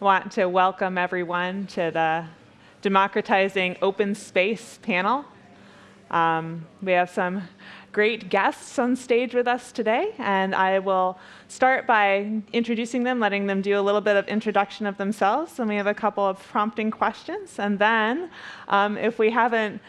want to welcome everyone to the Democratizing Open Space panel. Um, we have some great guests on stage with us today, and I will start by introducing them, letting them do a little bit of introduction of themselves, and we have a couple of prompting questions, and then um, if we haven't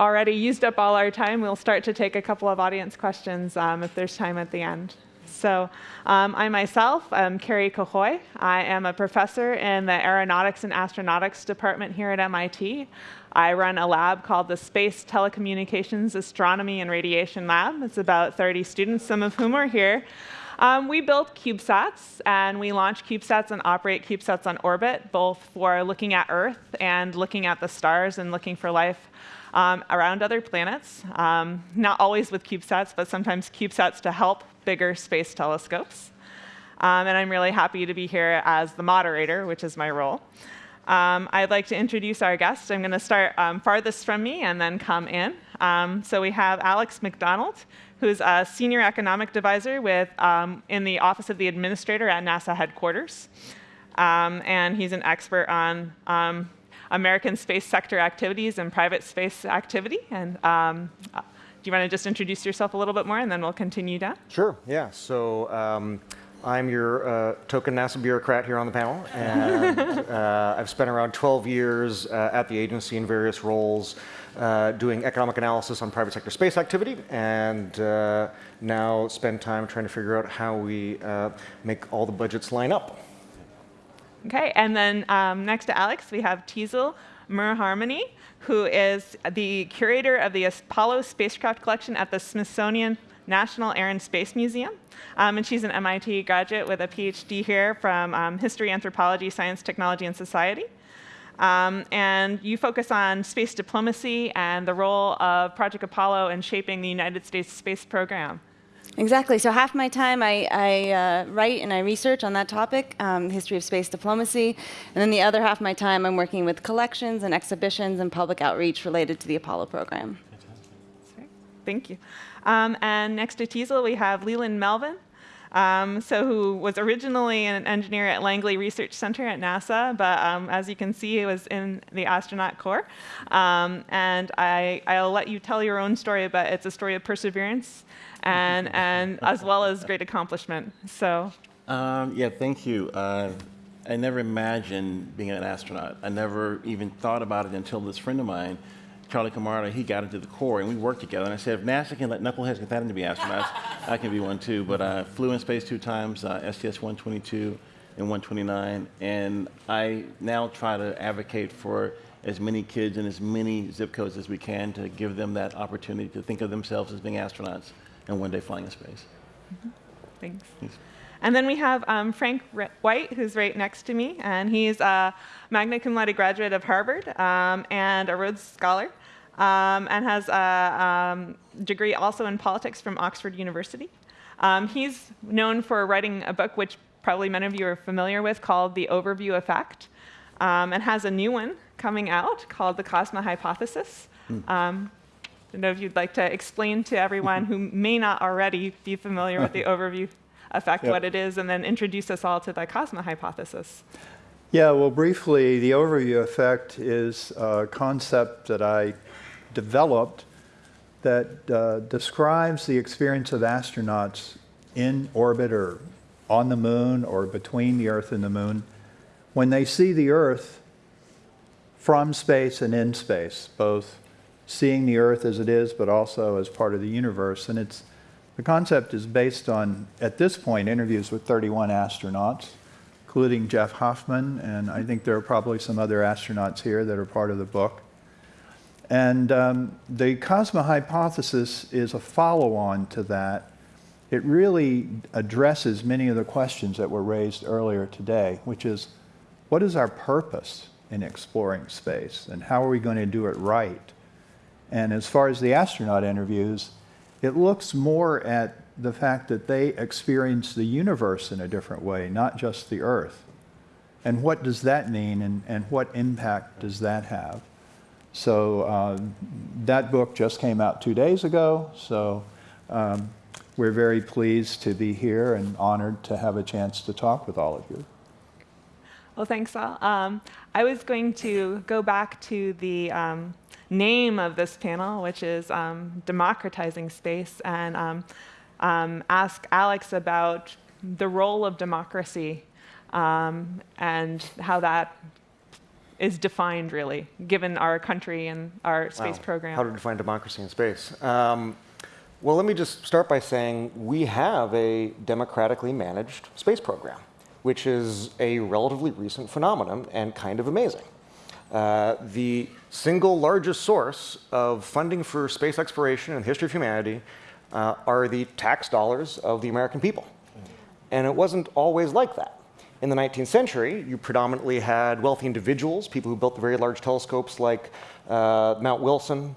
already used up all our time, we'll start to take a couple of audience questions um, if there's time at the end. So um, I myself am Kerri Cahoy. I am a professor in the Aeronautics and Astronautics department here at MIT. I run a lab called the Space Telecommunications Astronomy and Radiation Lab. It's about 30 students, some of whom are here. Um, we build CubeSats, and we launch CubeSats and operate CubeSats on orbit, both for looking at Earth and looking at the stars and looking for life um, around other planets. Um, not always with CubeSats, but sometimes CubeSats to help bigger space telescopes. Um, and I'm really happy to be here as the moderator, which is my role. Um, I'd like to introduce our guest. I'm going to start um, farthest from me and then come in. Um, so we have Alex McDonald, who's a senior economic advisor with, in the Office of the Administrator at NASA headquarters. and he's an expert on American space sector activities and private space activity. And um, you want to just introduce yourself a little bit more, and then we'll continue down? Sure, yeah. So um, I'm your uh, token NASA bureaucrat here on the panel, and uh, I've spent around 12 years uh, at the agency in various roles, uh, doing economic analysis on private sector space activity, and uh, now spend time trying to figure out how we make all the budgets line up. Okay, and then um, next to Alex, we have Teasel Muir-Harmony, who is the curator of the Apollo spacecraft collection at the Smithsonian National Air and Space Museum. Um, and she's an MIT graduate with a PhD here from um, History, Anthropology, Science, Technology, and Society. Um, and you focus on space diplomacy and the role of Project Apollo in shaping the United States space program. Exactly. So half my time I, I uh, write and I research on that topic, um, history of space diplomacy, and then the other half of my time I'm working with collections and exhibitions and public outreach related to the Apollo program. Thank you. Um, and next to Teasel, we have Leland Melvin. Um, so who was originally an engineer at Langley Research Center at NASA, but um, as you can see, he was in the astronaut corps. Um, and I, I'll let you tell your own story, but it's a story of perseverance and, and as well as great accomplishment. So. Um, yeah, thank you. Uh, I never imagined being an astronaut. I never even thought about it until this friend of mine, Charlie Camarda, he got into the Corps and we worked together. And I said, if NASA can let knuckleheads get that into be astronauts, I can be one too. But I flew in space two times, uh, STS-122 and 129. And I now try to advocate for as many kids in as many zip codes as we can to give them that opportunity to think of themselves as being astronauts and one day flying in space. Mm -hmm. Thanks. Thanks. And then we have um, Frank White, who's right next to me, and he's a magna cum laude graduate of Harvard um, and a Rhodes Scholar, um, and has a um, degree also in politics from Oxford University. Um, he's known for writing a book which probably many of you are familiar with called The Overview Effect, um, and has a new one coming out called The Cosma Hypothesis. Mm don't know if you'd like to explain to everyone who may not already be familiar with the overview effect yep. what it is, and then introduce us all to the Cosma hypothesis. Yeah, well, briefly, the overview effect is a concept that I developed that uh, describes the experience of astronauts in orbit or on the moon or between the Earth and the moon when they see the Earth from space and in space, both seeing the earth as it is, but also as part of the universe. And it's, the concept is based on, at this point, interviews with 31 astronauts, including Jeff Hoffman, and I think there are probably some other astronauts here that are part of the book. And um, the Cosma hypothesis is a follow-on to that. It really addresses many of the questions that were raised earlier today, which is, what is our purpose in exploring space, and how are we going to do it right? And as far as the astronaut interviews, it looks more at the fact that they experience the universe in a different way, not just the Earth. And what does that mean, and, and what impact does that have? So uh, that book just came out two days ago, so um, we're very pleased to be here and honored to have a chance to talk with all of you. Well, thanks, all. Um, I was going to go back to the um, name of this panel, which is um, Democratizing Space, and um, um, ask Alex about the role of democracy um, and how that is defined, really, given our country and our space Wow. program. How to define democracy in space. Um, well, let me just start by saying we have a democratically managed space program, which is a relatively recent phenomenon and kind of amazing. Uh, the single largest source of funding for space exploration in the history of humanity uh, are the tax dollars of the American people. And it wasn't always like that. In the 19th century, you predominantly had wealthy individuals, people who built the very large telescopes like uh, Mount Wilson,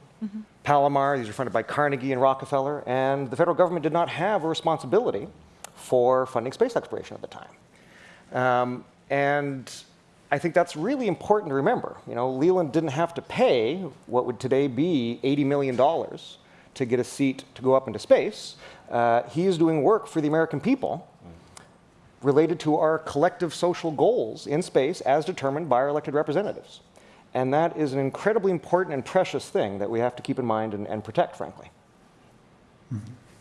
Palomar. These were funded by Carnegie and Rockefeller. And the federal government did not have a responsibility for funding space exploration at the time. Um, and I think that's really important to remember. You know, Leland didn't have to pay what would today be $80 million to get a seat to go up into space. Uh, he is doing work for the American people related to our collective social goals in space as determined by our elected representatives. And that is an incredibly important and precious thing that we have to keep in mind and, and protect, frankly.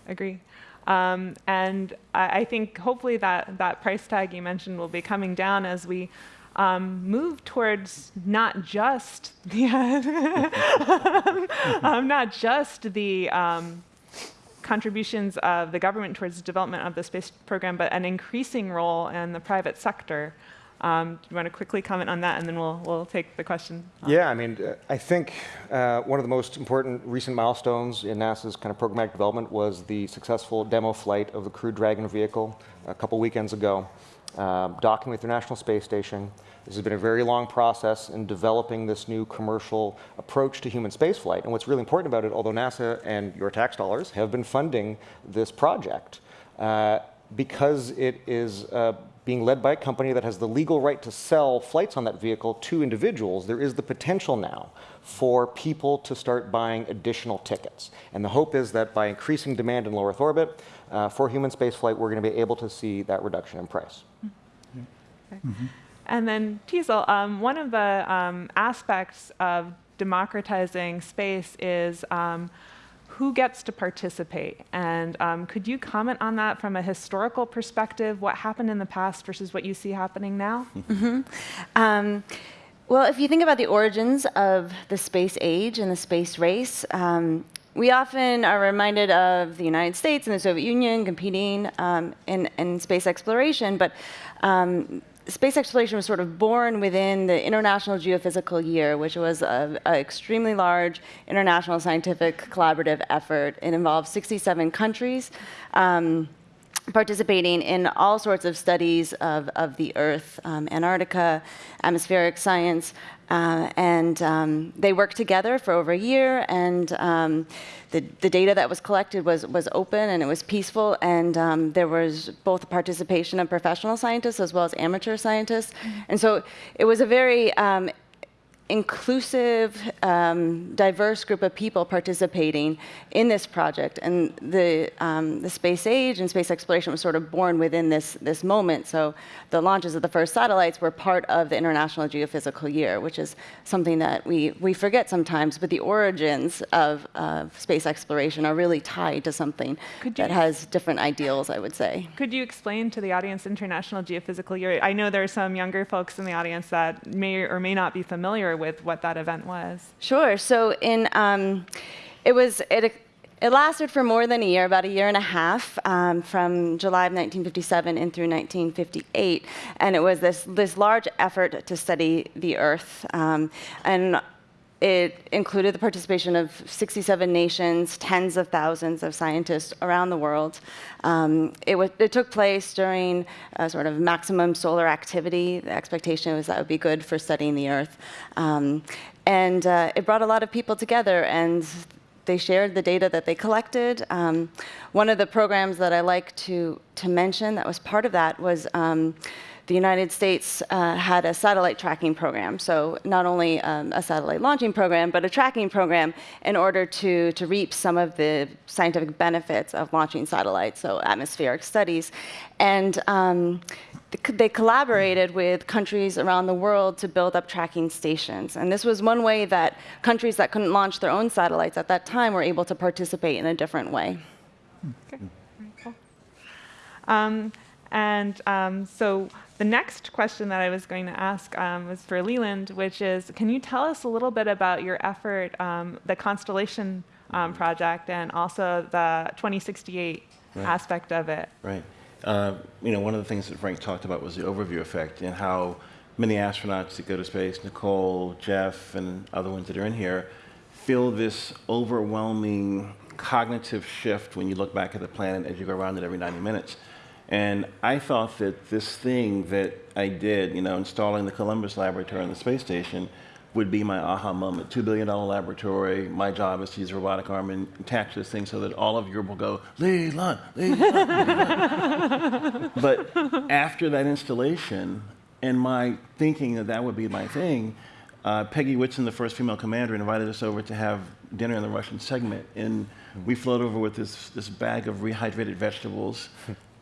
Agree. Um, and I, I think hopefully that, that price tag you mentioned will be coming down as we um, move towards not just the, um, not just the um, contributions of the government towards the development of the space program, but an increasing role in the private sector. Um, do you want to quickly comment on that, and then we'll, we'll take the question? Yeah, I mean, uh, I think uh, one of the most important recent milestones in NASA's kind of programmatic development was the successful demo flight of the Crew Dragon vehicle a couple weekends ago, um, docking with the International Space Station. This has been a very long process in developing this new commercial approach to human spaceflight. And what's really important about it, although NASA and your tax dollars have been funding this project, uh, because it is being led by a company that has the legal right to sell flights on that vehicle to individuals, there is the potential now for people to start buying additional tickets. And the hope is that by increasing demand in low Earth orbit uh, for human spaceflight, we're going to be able to see that reduction in price. And then, Teasel, um, one of the um, aspects of democratizing space is um, who gets to participate. And um, could you comment on that from a historical perspective? What happened in the past versus what you see happening now? Um, well, if you think about the origins of the space age and the space race, um, we often are reminded of the United States and the Soviet Union competing um, in, in space exploration, but um, space exploration was sort of born within the International Geophysical Year, which was an extremely large international scientific collaborative effort. It involved 67 countries. Um, participating in all sorts of studies of, of the Earth, um, Antarctica, atmospheric science, uh, and um, they worked together for over a year, and um, the, the data that was collected was, was open and it was peaceful, and um, there was both participation of professional scientists as well as amateur scientists. And so it was a very um, inclusive, um, diverse group of people participating in this project. And the, um, the space age and space exploration was sort of born within this, this moment. So the launches of the first satellites were part of the International Geophysical Year, which is something that we, we forget sometimes, but the origins of, of space exploration are really tied to something that has different ideals, I would say. Could you explain to the audience International Geophysical Year? I know there are some younger folks in the audience that may or may not be familiar with what that event was. Sure. So in um, it was it. It lasted for more than a year, about a year and a half, um, from July of 1957 in through 1958, and it was this this large effort to study the Earth, um, and it included the participation of 67 nations, tens of thousands of scientists around the world. Um, it, it took place during a sort of maximum solar activity. The expectation was that would be good for studying the Earth. Um, and uh, it brought a lot of people together, and they shared the data that they collected. Um, one of the programs that I like to, to mention that was part of that was um, the United States uh, had a satellite tracking program. So not only um, a satellite launching program, but a tracking program in order to, to reap some of the scientific benefits of launching satellites, so atmospheric studies. And um, they collaborated with countries around the world to build up tracking stations. And this was one way that countries that couldn't launch their own satellites at that time were able to participate in a different way. Okay, cool. Um, and um, so the next question that I was going to ask um, was for Leland, which is, can you tell us a little bit about your effort, um, the Constellation um, project, and also the 2068 Right. aspect of it? Right. Uh, you know, one of the things that Frank talked about was the overview effect and how many astronauts that go to space, Nicole, Jeff, and other ones that are in here, feel this overwhelming cognitive shift when you look back at the planet as you go around it every 90 minutes. And I thought that this thing that I did, you know, installing the Columbus Laboratory on the space station, would be my aha moment. $2 billion laboratory. My job is to use a robotic arm and attach this thing so that all of Europe will go, Leland, Leland. but after that installation and my thinking that that would be my thing, uh, Peggy Whitson, the first female commander, invited us over to have dinner in the Russian segment. And we float over with this, this bag of rehydrated vegetables.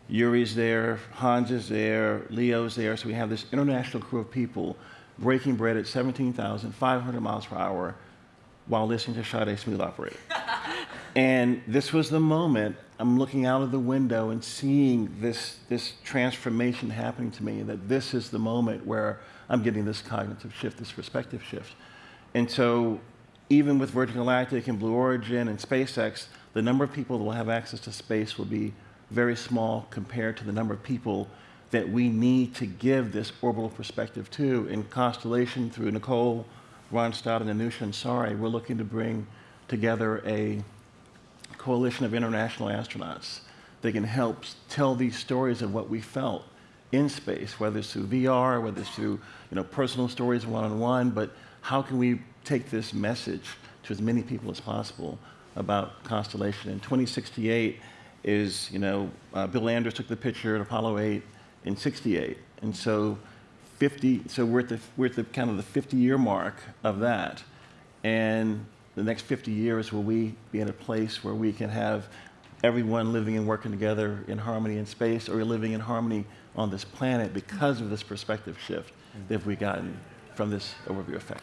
Yuri's there, Hans is there, Leo's there. So we have this international crew of people breaking bread at 17,500 miles per hour while listening to Sade Smooth Operator. and this was the moment I'm looking out of the window and seeing this, this transformation happening to me, that this is the moment where I'm getting this cognitive shift, this perspective shift. And so even with Virgin Galactic and Blue Origin and SpaceX, the number of people that will have access to space will be very small compared to the number of people that we need to give this orbital perspective to. In Constellation, through Nicole, Ronstadt and Anousheh Ansari, we're looking to bring together a coalition of international astronauts that can help tell these stories of what we felt in space, whether it's through VR, whether it's through you know, personal stories one-on-one, but how can we take this message to as many people as possible about Constellation? In 2068 is, you know, uh, Bill Anders took the picture at Apollo 8 in 68. And so 50, so we're at the, we're at the kind of the 50 year mark of that. And the next 50 years, will we be in a place where we can have everyone living and working together in harmony in space or living in harmony on this planet because of this perspective shift that we've gotten from this overview effect?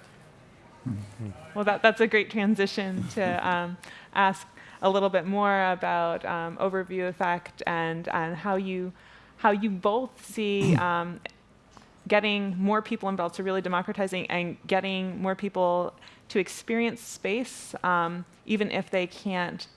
Well, that, that's a great transition to um, ask a little bit more about um, overview effect and, and how you how you both see um, getting more people involved, so really democratizing and getting more people to experience space, um, even if they can't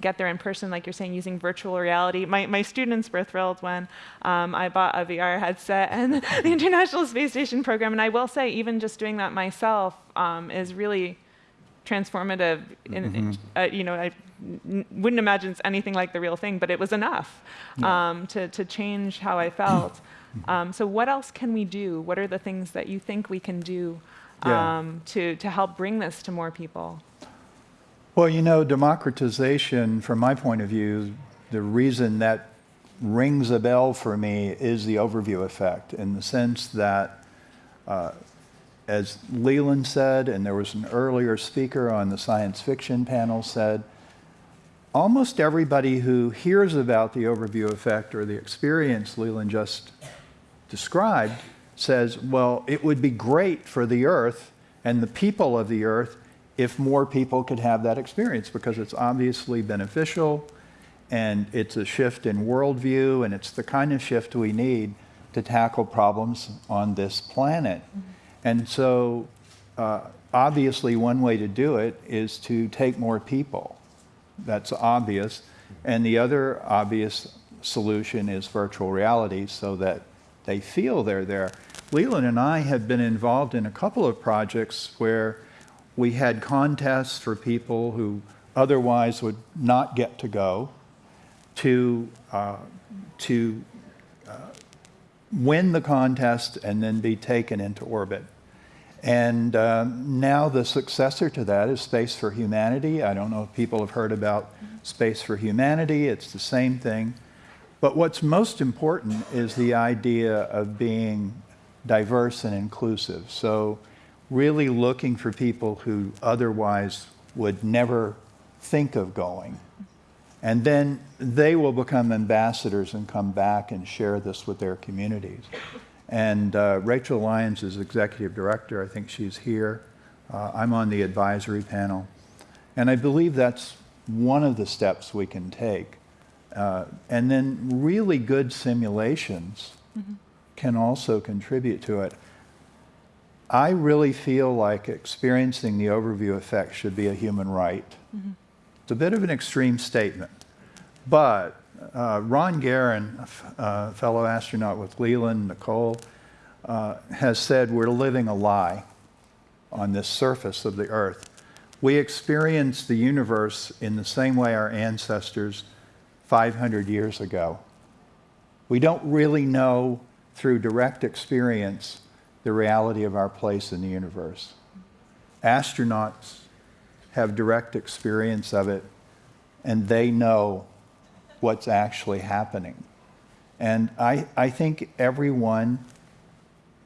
get there in person, like you're saying, using virtual reality. My, my students were thrilled when um, I bought a VR headset and the International Space Station program. And I will say, even just doing that myself um, is really transformative. In, in, uh, you know, I n- wouldn't imagine it's anything like the real thing, but it was enough um, to, to change how I felt. Um, so what else can we do? What are the things that you think we can do Yeah. um, to, to help bring this to more people? Well, you know, democratization, from my point of view, the reason that rings a bell for me is the overview effect in the sense that, uh, as Leland said, and there was an earlier speaker on the science fiction panel said, almost everybody who hears about the overview effect or the experience Leland just described says, well, it would be great for the Earth and the people of the Earth if more people could have that experience because it's obviously beneficial and it's a shift in worldview and it's the kind of shift we need to tackle problems on this planet. Mm-hmm. And so, uh, obviously, one way to do it is to take more people. That's obvious. And the other obvious solution is virtual reality so that they feel they're there. Leland and I have been involved in a couple of projects where we had contests for people who otherwise would not get to go to, uh, to uh, win the contest and then be taken into orbit. And uh, now the successor to that is Space for Humanity. I don't know if people have heard about Space for Humanity. It's the same thing. But what's most important is the idea of being diverse and inclusive. So really looking for people who otherwise would never think of going And then they will become ambassadors and come back and share this with their communities. And uh, Rachel Lyons is executive director. I think she's here. Uh, I'm on the advisory panel. And I believe that's one of the steps we can take. Uh, and then really good simulations can also contribute to it. I really feel like experiencing the overview effect should be a human right. It's a bit of an extreme statement, but uh, Ron Garan, a fellow astronaut with Leland, Nicole, uh, has said we're living a lie on this surface of the Earth. We experience the universe in the same way our ancestors 500 years ago. We don't really know through direct experience the reality of our place in the universe. Astronauts have direct experience of it, and they know what's actually happening. And I, I think everyone,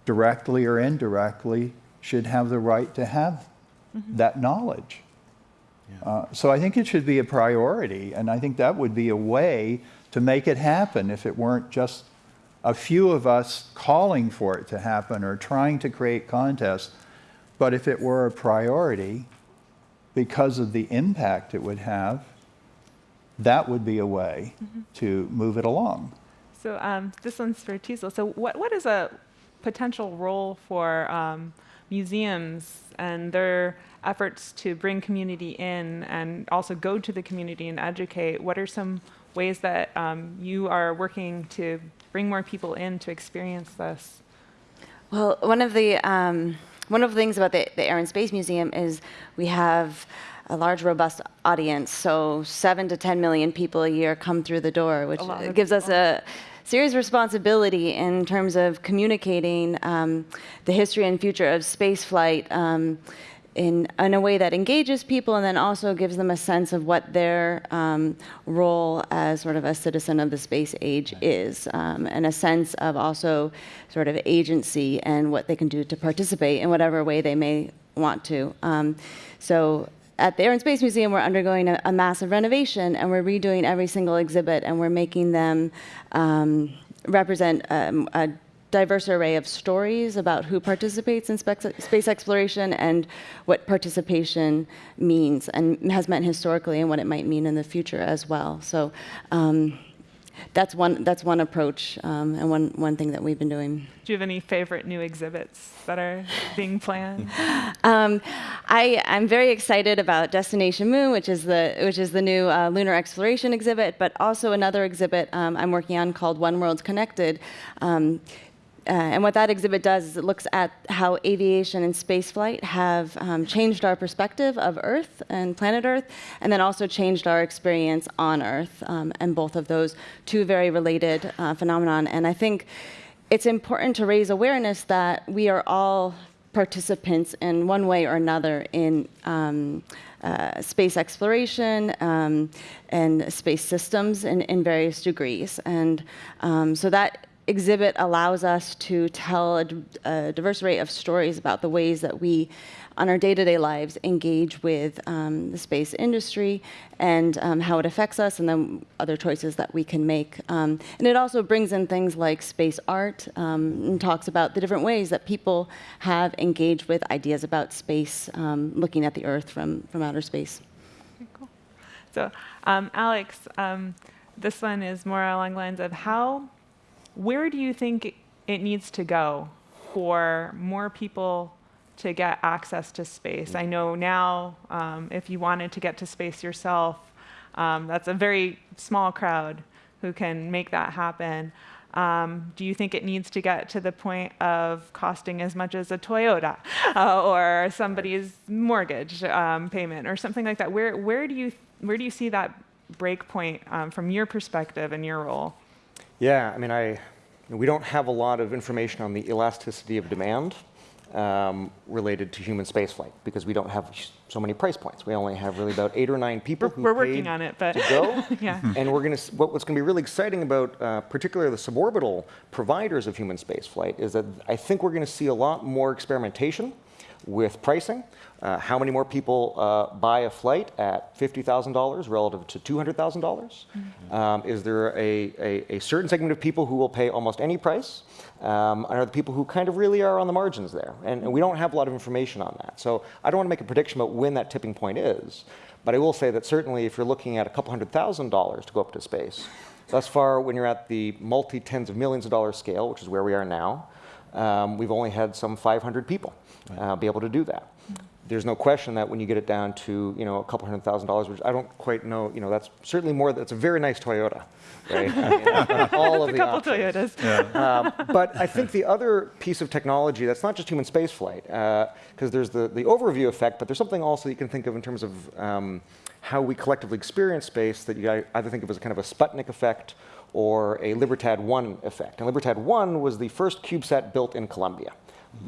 directly or indirectly, should have the right to have that knowledge. Uh, so I think it should be a priority, and I think that would be a way to make it happen if it weren't just a few of us calling for it to happen or trying to create contests, but if it were a priority because of the impact it would have, that would be a way to move it along. So um, this one's for Teasel. So what, what is a potential role for um, museums and their efforts to bring community in and also go to the community and educate? What are some ways that um, you are working to bring more people in to experience this? Well, one of the um, one of the things about the, the Air and Space Museum is we have a large, robust audience. So seven to 10 million people a year come through the door, which gives us a serious responsibility in terms of communicating um, the history and future of spaceflight um, in, in a way that engages people and then also gives them a sense of what their um, role as sort of a citizen of the space age is, um, and a sense of also sort of agency and what they can do to participate in whatever way they may want to. Um, so at the Air and Space Museum, we're undergoing a, a massive renovation, and we're redoing every single exhibit, and we're making them um, represent um, a diverse array of stories about who participates in space exploration and what participation means and has meant historically and what it might mean in the future as well. So. Um, that's one. That's one approach, um, and one one thing that we've been doing. Do you have any favorite new exhibits that are being planned? Um, I, I'm very excited about Destination Moon, which is the which is the new uh, lunar exploration exhibit, but also another exhibit um, I'm working on called One World's Connected. Uh, and what that exhibit does is it looks at how aviation and spaceflight have um, changed our perspective of Earth and planet Earth, and then also changed our experience on Earth. Um, and both of those two very related uh, phenomenon. And I think it's important to raise awareness that we are all participants in one way or another in um, uh, space exploration um, and space systems in, in various degrees. And um, so that exhibit allows us to tell a diverse array of stories about the ways that we, on our day-to-day lives, engage with um, the space industry and um, how it affects us, and then other choices that we can make. Um, and it also brings in things like space art um, and talks about the different ways that people have engaged with ideas about space, um, looking at the Earth from, from outer space. Cool. So, um, Alex, this one is more along the lines of how, where do you think it needs to go for more people to get access to space? I know now, um, if you wanted to get to space yourself, um, that's a very small crowd who can make that happen. Um, do you think it needs to get to the point of costing as much as a Toyota uh, or somebody's mortgage um, payment or something like that? Where, where, do, you, where do you see that break point um, from your perspective and your role? Yeah, I mean, I, we don't have a lot of information on the elasticity of demand um, related to human spaceflight because we don't have so many price points. We only have really about eight or nine people We're, who we're working on it, but to go. yeah. And we're going to, what, what's going to be really exciting about, uh, particularly the suborbital providers of human spaceflight, is that I think we're going to see a lot more experimentation with pricing. Uh, how many more people uh, buy a flight at $50,000 relative to $200,000? dollars Um, is there a, a, a certain segment of people who will pay almost any price? Um, and are the people who kind of really are on the margins there? And, and we don't have a lot of information on that. So I don't want to make a prediction about when that tipping point is. But I will say that certainly if you're looking at a couple hundred thousand dollars to go up to space, thus far when you're at the multi tens of millions of dollars scale, which is where we are now, um, we've only had some 500 people uh, be able to do that. There's no question that when you get it down to you know a couple hundred thousand dollars, which I don't quite know, you know that's certainly more. That's a very nice Toyota, right? I mean, all of a the couple options. Toyotas. Um, but I think the other piece of technology that's not just human spaceflight, because there's the, the overview effect, but there's something also you can think of in terms of um, how we collectively experience space that you either think of as kind of a Sputnik effect or a Libertad 1 effect. And Libertad 1 was the first CubeSat built in Colombia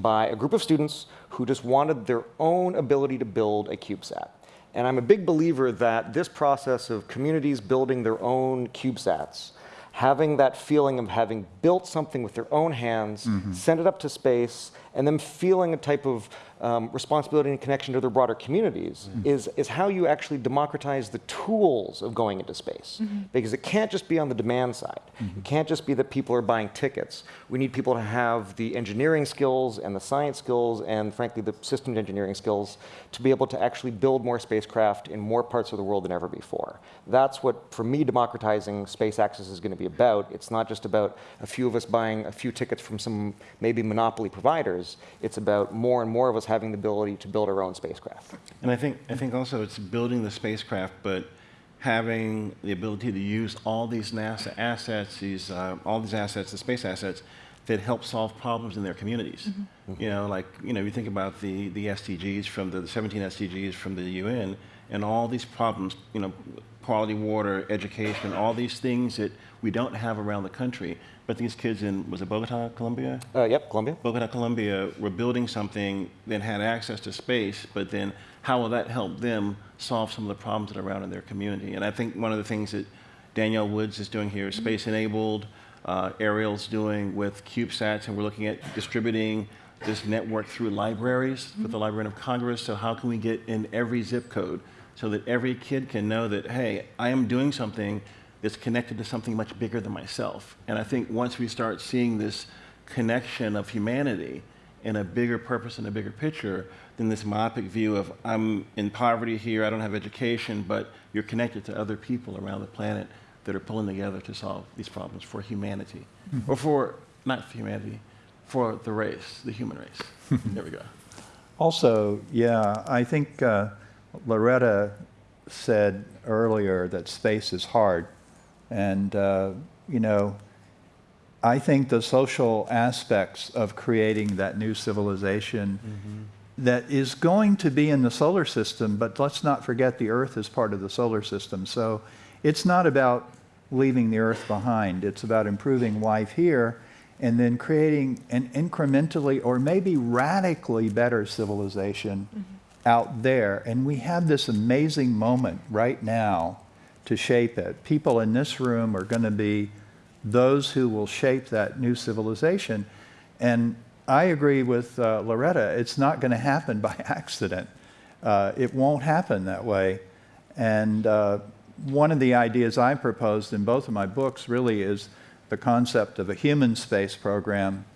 by a group of students who just wanted their own ability to build a CubeSat. And I'm a big believer that this process of communities building their own CubeSats, having that feeling of having built something with their own hands, mm-hmm. send it up to space, and then feeling a type of um, responsibility and connection to their broader communities mm-hmm. is, is how you actually democratize the tools of going into space. Mm-hmm. Because it can't just be on the demand side. Mm-hmm. It can't just be that people are buying tickets. We need people to have the engineering skills and the science skills and, frankly, the systems engineering skills to be able to actually build more spacecraft in more parts of the world than ever before. That's what, for me, democratizing space access is going to be about. It's not just about a few of us buying a few tickets from some maybe monopoly providers. It's about more and more of us having the ability to build our own spacecraft. And I think, I think also it's building the spacecraft, but having the ability to use all these NASA assets, these, uh, all these assets, the space assets, that help solve problems in their communities. You know, like, you know, you think about the, the SDGs from the, the 17 SDGs from the UN, and all these problems, you know, quality water, education, all these things that we don't have around the country. But these kids in, was it Bogota, Colombia? Uh, yep, Columbia. Bogota, Colombia were building something that had access to space, but then how will that help them solve some of the problems that are around in their community? And I think one of the things that Danielle Woods is doing here is space enabled, uh, Ariel's doing with CubeSats, and we're looking at distributing this network through libraries with the Librarian of Congress. So how can we get in every zip code so that every kid can know that, hey, I am doing something that's connected to something much bigger than myself. And I think once we start seeing this connection of humanity in a bigger purpose and a bigger picture than this myopic view of I'm in poverty here, I don't have education, but you're connected to other people around the planet that are pulling together to solve these problems for humanity. Or for, not for humanity, for the race, the human race. there we go. Also, yeah, I think uh, Loretta said earlier that space is hard. And, uh, you know, I think the social aspects of creating that new civilization that is going to be in the solar system, but let's not forget the Earth is part of the solar system. So it's not about leaving the Earth behind, it's about improving life here and then creating an incrementally or maybe radically better civilization out there. And we have this amazing moment right now to shape it. People in this room are going to be those who will shape that new civilization. And I agree with uh, Loretta, it's not going to happen by accident. Uh, it won't happen that way. And uh, one of the ideas I proposed in both of my books really is the concept of a human space program,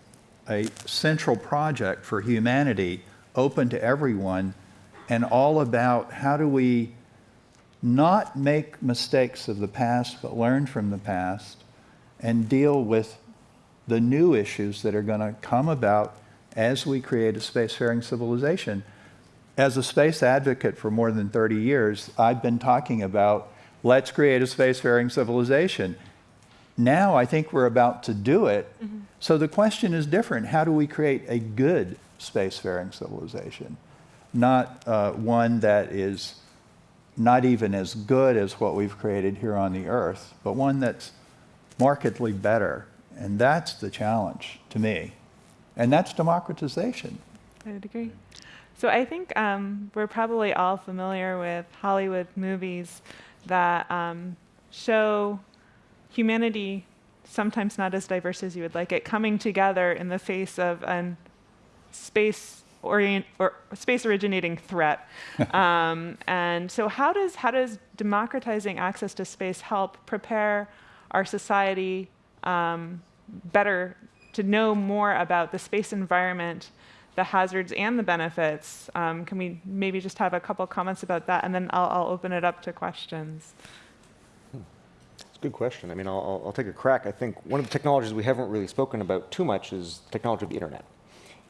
a central project for humanity, open to everyone, and all about how do we not make mistakes of the past, but learn from the past and deal with the new issues that are going to come about as we create a spacefaring civilization. As a space advocate for more than 30 years, I've been talking about let's create a spacefaring civilization. Now I think we're about to do it. So the question is different. How do we create a good spacefaring civilization? Not uh, one that is not even as good as what we've created here on the Earth, but one that's markedly better. And that's the challenge to me. And that's democratization. I would agree. So I think um, we're probably all familiar with Hollywood movies that um, show humanity sometimes not as diverse as you would like it coming together in the face of a space orient or space originating threat. um, and so, how does how does democratizing access to space help prepare our society um, better to know more about the space environment, the hazards and the benefits? Um, can we maybe just have a couple comments about that, and then I'll, I'll open it up to questions. It's a good question. I mean, I'll, I'll- I'll take a crack. I think one of the technologies we haven't really spoken about too much is the technology of the internet.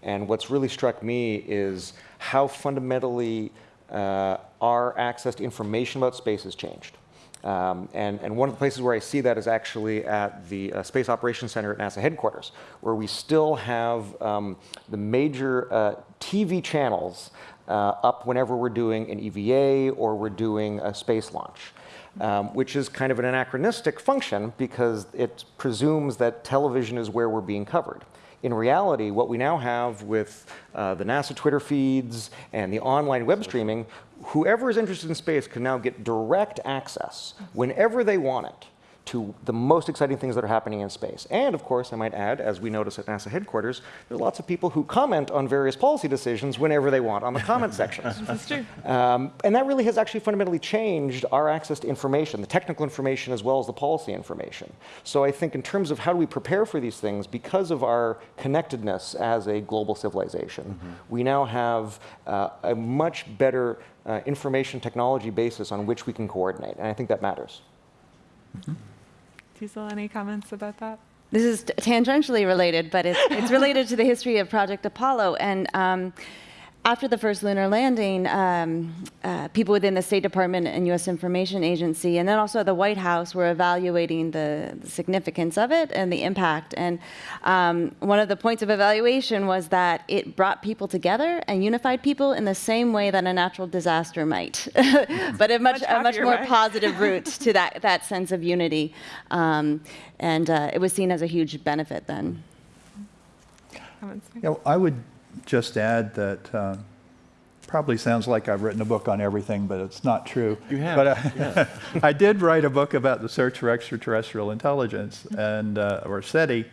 And what's really struck me is how fundamentally uh, our access to information about space has changed. Um, and, and one of the places where I see that is actually at the uh, Space Operations Center at NASA headquarters, where we still have um, the major uh, TV channels uh, up whenever we're doing an EVA or we're doing a space launch. Um, which is kind of an anachronistic function because it presumes that television is where we're being covered. In reality, what we now have with uh, the NASA Twitter feeds and the online web streaming, whoever is interested in space can now get direct access whenever they want it to the most exciting things that are happening in space. And of course, I might add, as we notice at NASA headquarters, there are lots of people who comment on various policy decisions whenever they want on the comment sections. That's true. Um, and that really has actually fundamentally changed our access to information, the technical information as well as the policy information. So I think in terms of how do we prepare for these things, because of our connectedness as a global civilization, we now have uh, a much better uh, information technology basis on which we can coordinate. And I think that matters. Teasel, any comments about that? This is tangentially related, but it's, it's related to the history of Project Apollo. And um, after the first lunar landing, um, uh, people within the State Department and U.S. Information Agency, and then also the White House, were evaluating the, the significance of it and the impact. And um, one of the points of evaluation was that it brought people together and unified people in the same way that a natural disaster might, but a much, Much a much more way. positive route to that, that sense of unity. Um, and uh, it was seen as a huge benefit then. Comments? Yeah, well, I would just add that uh, probably sounds like I've written a book on everything, but it's not true. You have, But uh, I did write a book about the search for extraterrestrial intelligence, and uh, or SETI,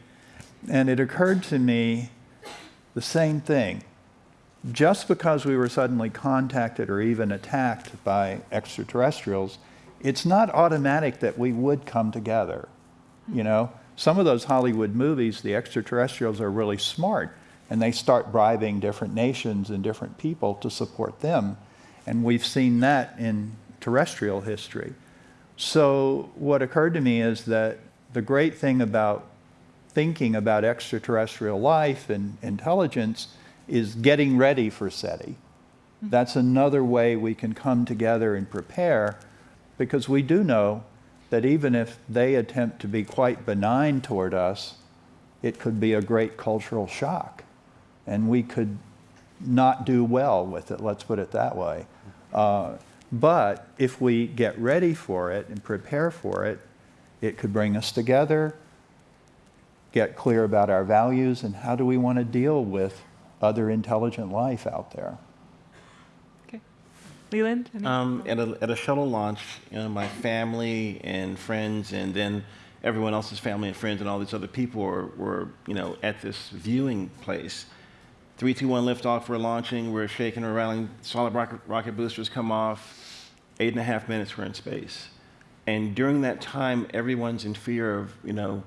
and it occurred to me the same thing. Just because we were suddenly contacted or even attacked by extraterrestrials, it's not automatic that we would come together. You know, some of those Hollywood movies, the extraterrestrials are really smart and they start bribing different nations and different people to support them. And we've seen that in terrestrial history. So, what occurred to me is that the great thing about thinking about extraterrestrial life and intelligence is getting ready for SETI. Mm-hmm. That's another way we can come together and prepare because we do know that even if they attempt to be quite benign toward us, it could be a great cultural shock. And we could not do well with it, let's put it that way. Uh, but if we get ready for it and prepare for it, it could bring us together, get clear about our values, and how do we want to deal with other intelligent life out there. Okay. Leland? Um, at, a, at a shuttle launch, you know, my family and friends, and then everyone else's family and friends, and all these other people were, were you know, at this viewing place. Three, two, one, liftoff. We're launching. We're shaking, we're rattling. Solid rocket, rocket boosters come off. Eight and a half minutes. We're in space. And during that time, everyone's in fear of, you know,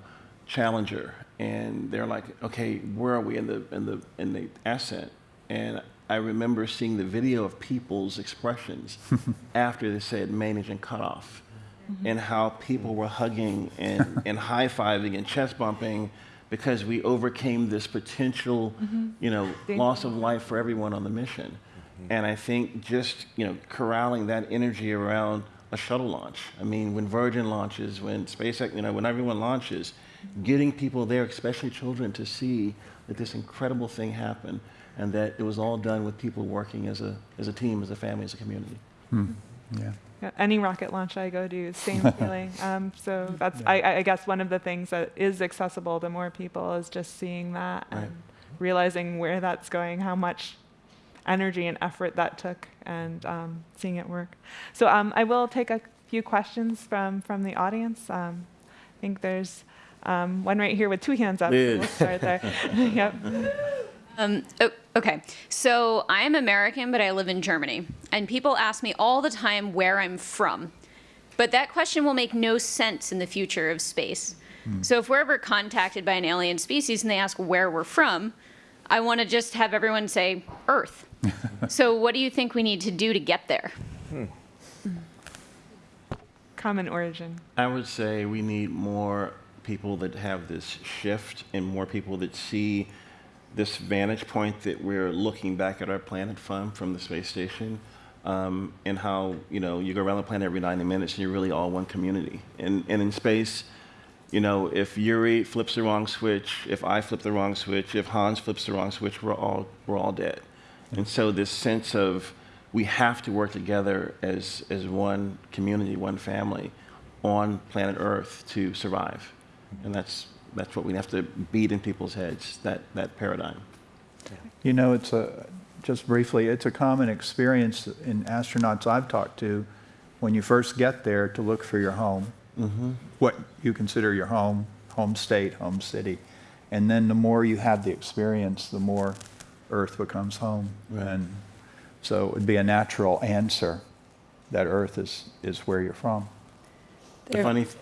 Challenger, and they're like, okay, where are we in the in the in the ascent? And I remember seeing the video of people's expressions after they said main engine cut off, mm-hmm. and how people were hugging and, and high fiving and chest bumping because we overcame this potential, mm-hmm. you know, loss of life for everyone on the mission. Mm-hmm. And I think just you know corralling that energy around a shuttle launch. I mean, when Virgin launches, when SpaceX, you know, when everyone launches, mm-hmm. getting people there, especially children, to see that this incredible thing happened and that it was all done with people working as a as a team, as a family, as a community. Hmm. Yeah. Yeah, any rocket launch I go to, same feeling. Um, so that's, I, I guess, one of the things that is accessible to more people is just seeing that Right. and realizing where that's going, how much energy and effort that took, and um, seeing it work. So um, I will take a few questions from from the audience. Um, I think there's um, one right here with two hands up. so Liz. We'll start there. yep. Um, o- okay, so I'm American, but I live in Germany. And people ask me all the time where I'm from. But that question will make no sense in the future of space. Hmm. So if we're ever contacted by an alien species and they ask where we're from, I want to just have everyone say Earth. so what do you think we need to do to get there? Hmm. Hmm. Common origin. I would say we need more people that have this shift and more people that see this vantage point that we're looking back at our planet from, from the space station, um, and how, you know, you go around the planet every 90 minutes and you're really all one community. And, and in space, you know, if Yuri flips the wrong switch, if I flip the wrong switch, if Hans flips the wrong switch, we're all, we're all dead. And so this sense of we have to work together as, as one community, one family on planet Earth to survive. And that's, that's what we have to beat in people's heads, that, that paradigm. You know, it's a, just briefly, it's a common experience in astronauts I've talked to when you first get there to look for your home, mm-hmm. what you consider your home, home state, home city. And then the more you have the experience, the more Earth becomes home. And so it would be a natural answer that Earth is, is where you're from. The funny, th-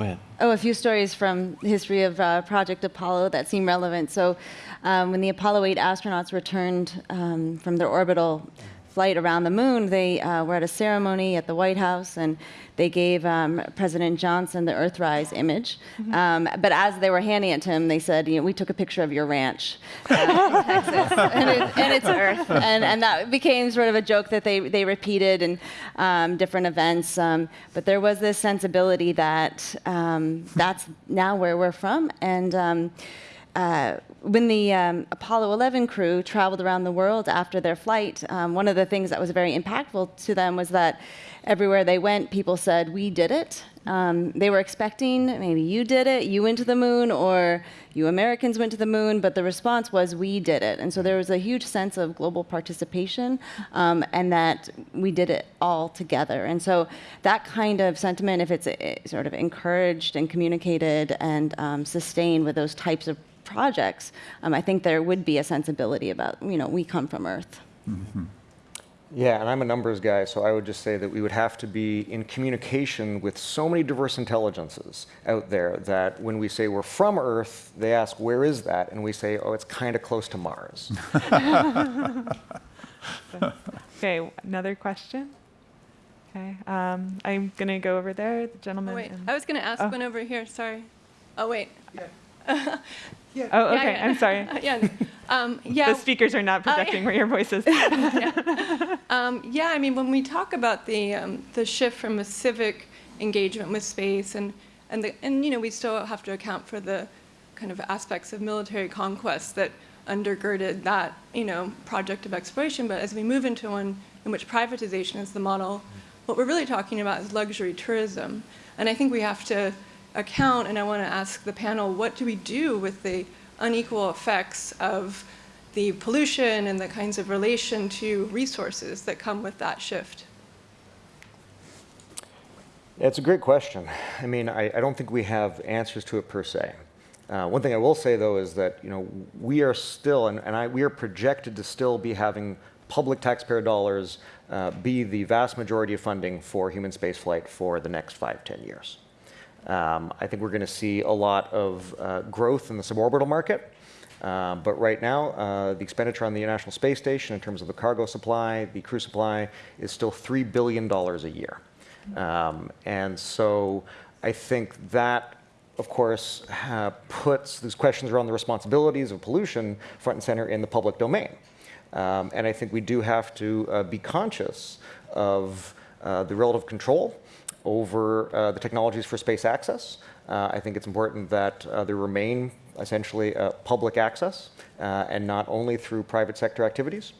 ahead. Oh, a few stories from history of uh, Project Apollo that seem relevant. So, um, when the Apollo 8 astronauts returned um, from their orbital flight around the moon, they uh, were at a ceremony at the White House, and they gave um, President Johnson the Earthrise image. Um, but as they were handing it to him, they said, "You know, we took a picture of your ranch uh, in Texas, and, it, and it's Earth." And, and that became sort of a joke that they they repeated in um, different events. Um, but there was this sensibility that um, that's now where we're from, and. Um, uh, when the um, Apollo 11 crew traveled around the world after their flight, um, one of the things that was very impactful to them was that everywhere they went, people said, We did it. Um, they were expecting maybe you did it, you went to the moon, or you Americans went to the moon, but the response was, We did it. And so there was a huge sense of global participation um, and that we did it all together. And so that kind of sentiment, if it's uh, sort of encouraged and communicated and um, sustained with those types of projects, um, I think there would be a sensibility about, you know, we come from Earth. Yeah, and I'm a numbers guy, so I would just say that we would have to be in communication with so many diverse intelligences out there that when we say we're from Earth, they ask, where is that? And we say, oh, it's kind of close to Mars. Okay, another question? Okay, um, I'm going to go over there, the gentleman. Oh, wait, in- I was going to ask Oh. one over here. Sorry. Oh wait. oh, Yeah, okay, yeah. I'm sorry. yeah. Um, yeah. The speakers are not Oh, yeah. projecting where your voice is. Um, yeah, I mean, when we talk about the um, the shift from a civic engagement with space, and and the, and you know, we still have to account for the kind of aspects of military conquest that undergirded that you know project of exploration. But as we move into one in which privatization is the model, what we're really talking about is luxury tourism, and I think we have to account. And I want to ask the panel, what do we do with the unequal effects of the pollution and the kinds of relation to resources that come with that shift? It's a great question. I mean, I, I don't think we have answers to it per se. Uh, one thing I will say, though, is that you know we are still, and, and I, we are projected to still be having public taxpayer dollars uh, be the vast majority of funding for human spaceflight for the next five, ten years. Um, I think we're going to see a lot of uh, growth in the suborbital market. Uh, but right now, uh, the expenditure on the International Space Station in terms of the cargo supply, the crew supply, is still $3 billion a year. Um, and so I think that, of course, ha- puts these questions around the responsibilities of pollution front and center in the public domain. Um, and I think we do have to uh, be conscious of uh, the relative control over uh, the technologies for space access. Uh, I think it's important that uh, there remain essentially uh, public access uh, and not only through private sector activities.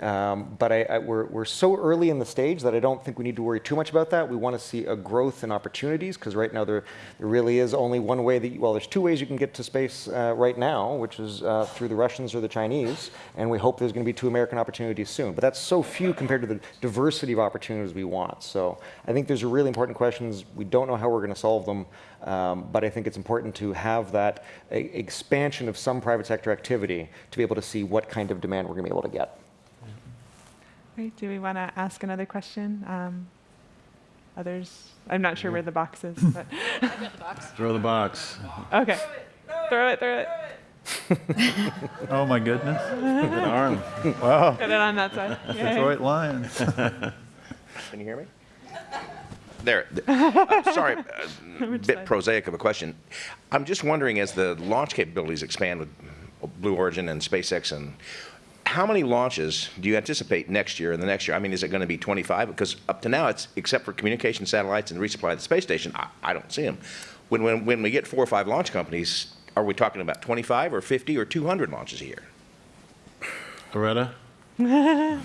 Um, but I, I, we're, we're so early in the stage that I don't think we need to worry too much about that. We want to see a growth in opportunities because right now there, there really is only one way that, you, well, there's two ways you can get to space uh, right now, which is uh, through the Russians or the Chinese. And we hope there's going to be two American opportunities soon. But that's so few compared to the diversity of opportunities we want. So I think there's really important questions. We don't know how we're going to solve them. Um, but I think it's important to have that expansion of some private sector activity to be able to see what kind of demand we're going to be able to get. Great. Do we want to ask another question? Um, others? I'm not sure where the box is. But Throw the box. okay. Throw it, throw it. Oh, my goodness. Good arm. Wow. Put it on that side. Yay. Detroit Lions. Can you hear me? There. Uh, sorry, a Which bit prosaic of a question. I'm just wondering, as the launch capabilities expand with Blue Origin and SpaceX, and how many launches do you anticipate next year and the next year? I mean, is it going to be 25? Because up to now, it's except for communication satellites and resupply of the space station, I, I don't see them. When, when, when we get four or five launch companies, are we talking about 25 or 50 or 200 launches a year? Loretta? I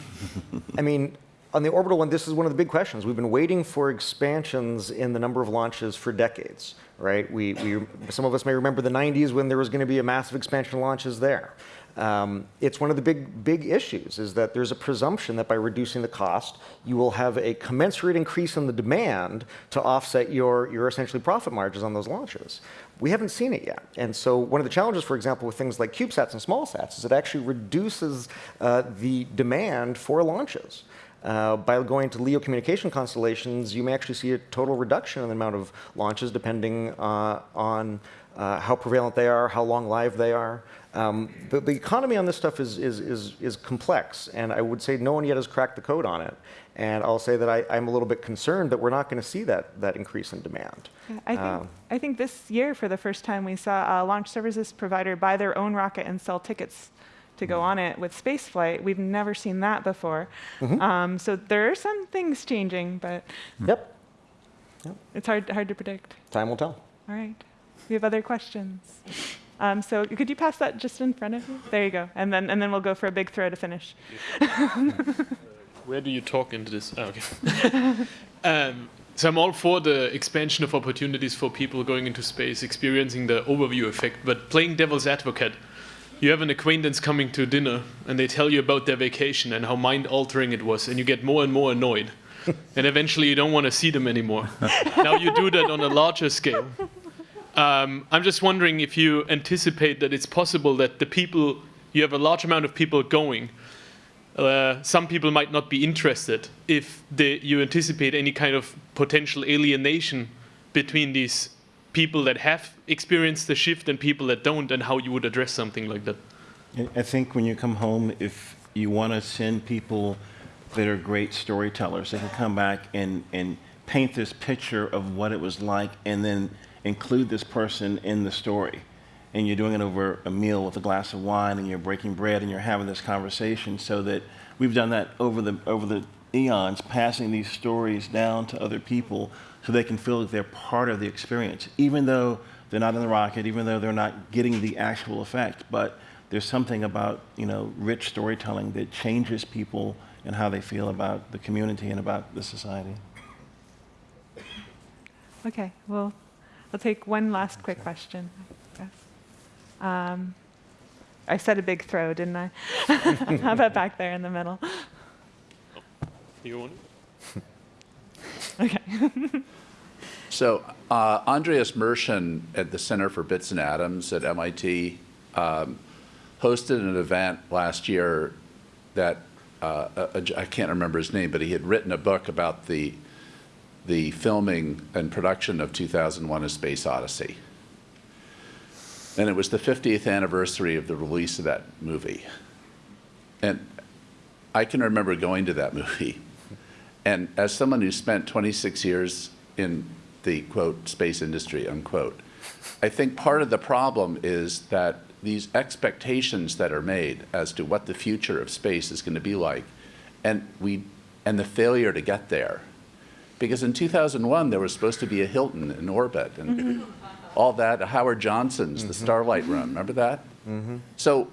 mean, on the orbital one, this is one of the big questions. We've been waiting for expansions in the number of launches for decades, right? We, we, some of us may remember the 90s when there was going to be a massive expansion of launches there. Um, it's one of the big, big issues is that there's a presumption that by reducing the cost, you will have a commensurate increase in the demand to offset your, your essentially profit margins on those launches. We haven't seen it yet. And so one of the challenges, for example, with things like CubeSats and small sats is it actually reduces uh, the demand for launches. Uh, by going to LEO communication constellations, you may actually see a total reduction in the amount of launches depending uh, on uh, how prevalent they are, how long lived they are. Um, but the economy on this stuff is, is, is, is complex, and I would say no one yet has cracked the code on it. And I'll say that I, I'm a little bit concerned that we're not going to see that, that increase in demand. I think, Um, I think this year, for the first time, we saw a launch services provider buy their own rocket and sell tickets to go on it with spaceflight. We've never seen that before. Um, so there are some things changing, but Yep, it's hard, hard to predict. time will tell. All right. We have other questions. Um, so could you pass that just in front of you? There you go. And then, and then we'll go for a big throw to finish. Where do you talk into this? Oh, okay. um, so I'm all for the expansion of opportunities for people going into space, experiencing the overview effect. But playing devil's advocate, you have an acquaintance coming to dinner, and they tell you about their vacation and how mind-altering it was, and you get more and more annoyed, and eventually you don't want to see them anymore. now you do that on a larger scale. Um, I'm just wondering if you anticipate that it's possible that the people you have a large amount of people going uh, some people might not be interested if they, you anticipate any kind of potential alienation between these people that have experienced the shift and people that don't, and how you would address something like that. I- think when you come home, if you want to send people that are great storytellers, they can come back and, and paint this picture of what it was like and then include this person in the story. And you're doing it over a meal with a glass of wine and you're breaking bread and you're having this conversation so that we've done that over the, over the eons, passing these stories down to other people so they can feel that they're part of the experience, even though they're not in the rocket, even though they're not getting the actual effect. But there's something about you know rich storytelling that changes people and how they feel about the community and about the society. Okay, well, we'll take one last quick question. I. Um, I said a big throw, didn't I? How about back there in the middle? You want Okay. So uh, Andreas Mershin at the Center for Bits and Atoms at MIT um, hosted an event last year that uh, a- a- I can't remember his name, but he had written a book about the the filming and production of 2001: A Space Odyssey. And it was the 50th anniversary of the release of that movie. And I can remember going to that movie. And as someone who spent 26 years in the quote space industry unquote, I think part of the problem is that these expectations that are made as to what the future of space is going to be like, and we and the failure to get there, because in 2001 there was supposed to be a Hilton in orbit and mm-hmm. all that. Howard Johnson's the mm-hmm. Starlight Run, remember that? Mm-hmm. So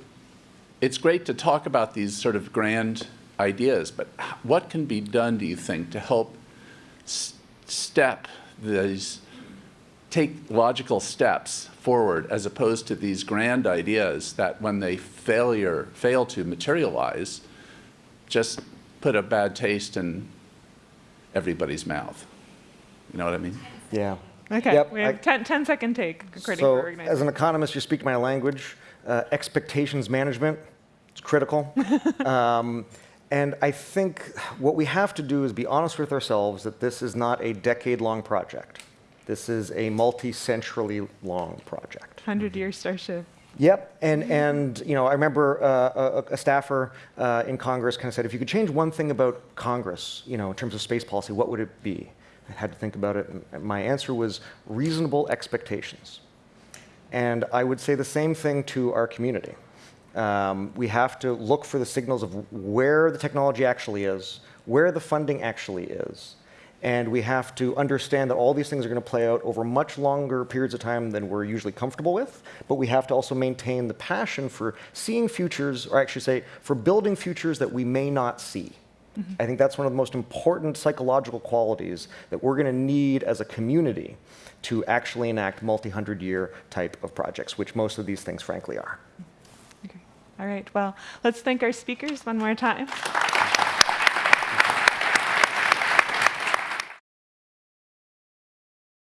it's great to talk about these sort of grand ideas, but what can be done, do you think, to help step these, take logical steps forward as opposed to these grand ideas that when they failure, fail to materialize, just put a bad taste in everybody's mouth? You know what I mean? Yeah. Okay, Yep, we have I- 10, 10 second take so, as an economist, you speak my language. Uh, expectations management, it's critical. um, and I think what we have to do is be honest with ourselves that this is not a decade-long project. This is a multi-century long project. 100 year starship. Yep, and and you know I remember uh, a, a staffer uh, in Congress kind of said, if you could change one thing about Congress, you know, in terms of space policy, what would it be? I had to think about it, and my answer was reasonable expectations. And I would say the same thing to our community. Um, we have to look for the signals of where the technology actually is, where the funding actually is, and we have to understand that all these things are going to play out over much longer periods of time than we're usually comfortable with. But we have to also maintain the passion for seeing futures, or actually say, for building futures that we may not see. Mm-hmm. I think that's one of the most important psychological qualities that we're going to need as a community to actually enact multi-hundred year type of projects, which most of these things frankly are. Okay. All right, well, let's thank our speakers one more time.